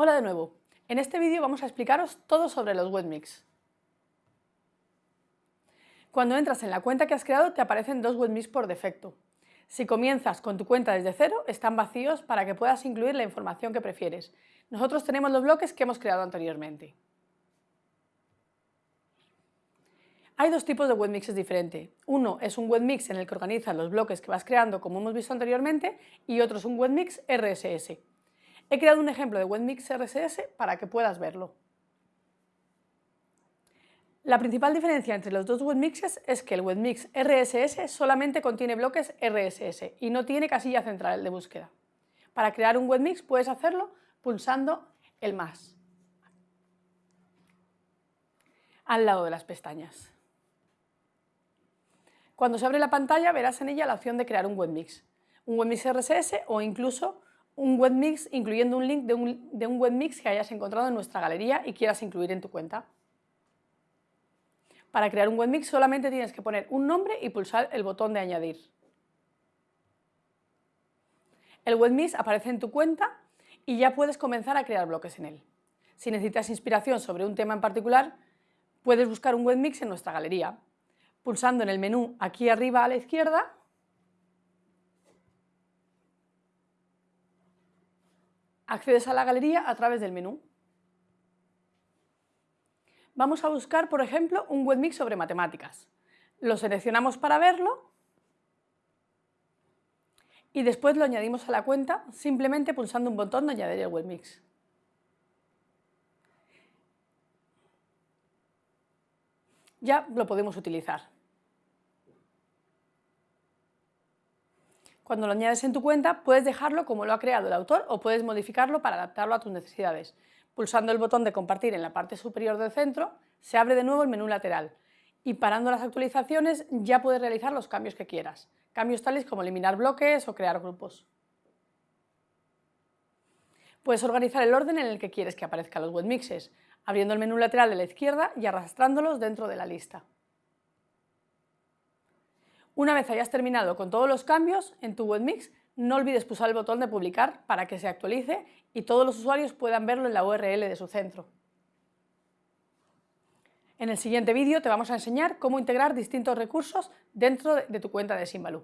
Hola de nuevo. En este vídeo vamos a explicaros todo sobre los webmix. Cuando entras en la cuenta que has creado te aparecen dos webmix por defecto. Si comienzas con tu cuenta desde cero, están vacíos para que puedas incluir la información que prefieres. Nosotros tenemos los bloques que hemos creado anteriormente. Hay dos tipos de webmixes diferentes. Uno es un webmix en el que organizas los bloques que vas creando como hemos visto anteriormente y otro es un webmix RSS. He creado un ejemplo de WebMix RSS para que puedas verlo. La principal diferencia entre los dos webmixes es que el webmix RSS solamente contiene bloques RSS y no tiene casilla central de búsqueda. Para crear un webmix puedes hacerlo pulsando el más al lado de las pestañas. Cuando se abre la pantalla verás en ella la opción de crear un webmix, un webmix RSS o incluso un webmix incluyendo un link de un, de un webmix que hayas encontrado en nuestra galería y quieras incluir en tu cuenta. Para crear un webmix solamente tienes que poner un nombre y pulsar el botón de añadir. El webmix aparece en tu cuenta y ya puedes comenzar a crear bloques en él. Si necesitas inspiración sobre un tema en particular, puedes buscar un webmix en nuestra galería. Pulsando en el menú aquí arriba a la izquierda Accedes a la galería a través del menú. Vamos a buscar, por ejemplo, un webmix sobre matemáticas. Lo seleccionamos para verlo y después lo añadimos a la cuenta simplemente pulsando un botón de añadir el webmix. Ya lo podemos utilizar. Cuando lo añades en tu cuenta, puedes dejarlo como lo ha creado el autor o puedes modificarlo para adaptarlo a tus necesidades. Pulsando el botón de compartir en la parte superior del centro, se abre de nuevo el menú lateral y parando las actualizaciones ya puedes realizar los cambios que quieras. Cambios tales como eliminar bloques o crear grupos. Puedes organizar el orden en el que quieres que aparezcan los webmixes, abriendo el menú lateral de la izquierda y arrastrándolos dentro de la lista. Una vez hayas terminado con todos los cambios en tu webmix, no olvides pulsar el botón de publicar para que se actualice y todos los usuarios puedan verlo en la URL de su centro. En el siguiente vídeo te vamos a enseñar cómo integrar distintos recursos dentro de tu cuenta de Simbaloo.